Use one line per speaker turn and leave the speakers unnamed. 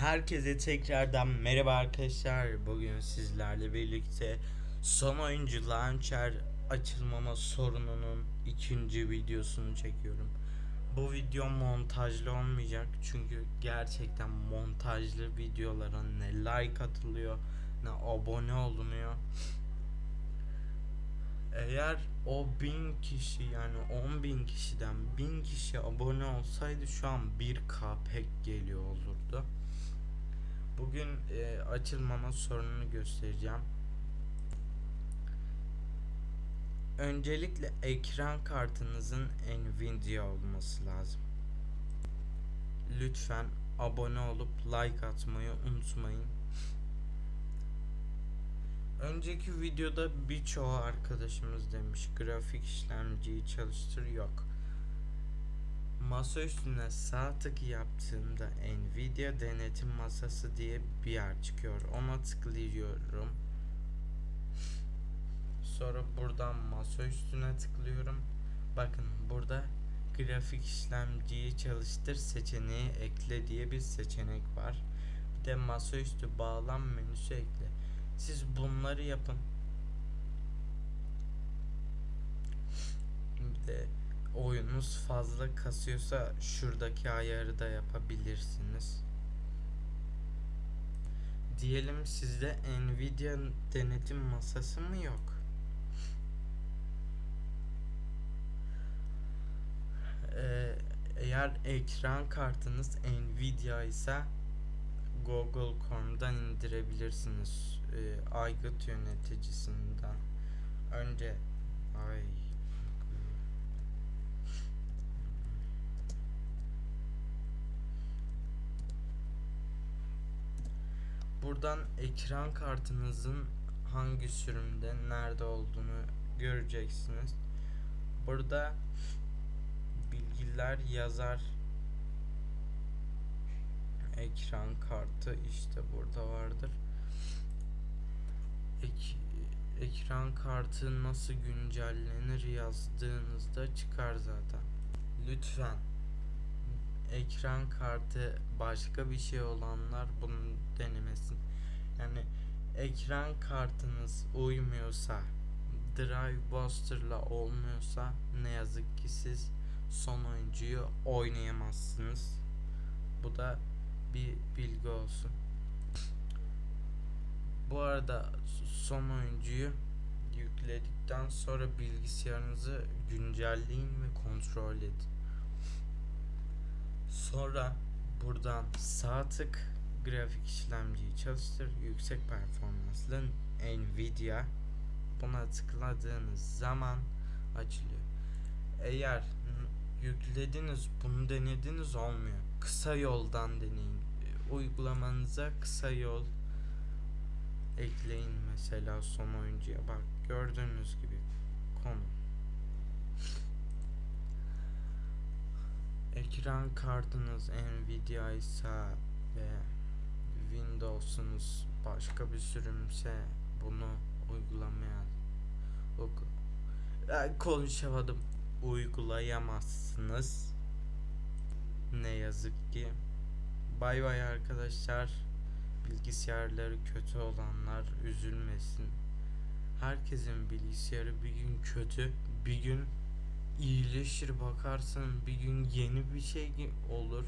Herkese tekrardan merhaba arkadaşlar. Bugün sizlerle birlikte son oyuncu launcher açılmama sorununun ikinci videosunu çekiyorum. Bu video montajlı olmayacak çünkü gerçekten montajlı videolara ne like atılıyor ne abone olunuyor. Eğer o bin kişi yani 10 bin kişiden bin kişi abone olsaydı şu an 1k pek geliyor olurdu. Bugün e, açılmama sorununu göstereceğim. Öncelikle ekran kartınızın Nvidia olması lazım. Lütfen abone olup like atmayı unutmayın. Önceki videoda birçoğu arkadaşımız demiş grafik işlemciyi çalıştır yok. Masa üstüne sağ tık yaptığımda Nvidia denetim masası diye bir yer çıkıyor. Ona tıklıyorum. Sonra buradan masa üstüne tıklıyorum. Bakın burada grafik işlemciyi çalıştır seçeneği ekle diye bir seçenek var. Bir de masaüstü bağlam menüsü ekle. Siz bunları yapın. Bir de oyununuz fazla kasıyorsa şuradaki ayarı da yapabilirsiniz. Diyelim sizde Nvidia denetim masası mı yok? Ee, eğer ekran kartınız Nvidia ise Google Chrome'dan indirebilirsiniz. Ee, aygıt yöneticisinden. Önce Buradan ekran kartınızın hangi sürümde nerede olduğunu göreceksiniz. Burada bilgiler yazar. Ekran kartı işte burada vardır. Ek, ekran kartı nasıl güncellenir yazdığınızda çıkar zaten. Lütfen ekran kartı başka bir şey olanlar bunu denemesin. Yani ekran kartınız uymuyorsa, Drive Buster'la olmuyorsa ne yazık ki siz son oyuncuyu oynayamazsınız. Bu da bir bilgi olsun. Bu arada son oyuncuyu yükledikten sonra bilgisayarınızı güncelleyin ve kontrol edin. Sonra buradan sağ tık grafik işlemciyi çalıştır. Yüksek performanslı Nvidia buna tıkladığınız zaman açılıyor. Eğer yüklediniz bunu denediniz olmuyor. Kısa yoldan deneyin. Uygulamanıza kısa yol ekleyin mesela son oyuncuya bak gördüğünüz gibi konu ekran kartınız Nvidia ise ve Windows'unuz başka bir sürümse bunu uygulamaya yani konuşamadım. Uygulayamazsınız. Ne yazık ki. Bay bay arkadaşlar. Bilgisayarları kötü olanlar üzülmesin. Herkesin bilgisayarı bir gün kötü bir gün iyileşir bakarsın. Bir gün yeni bir şey olur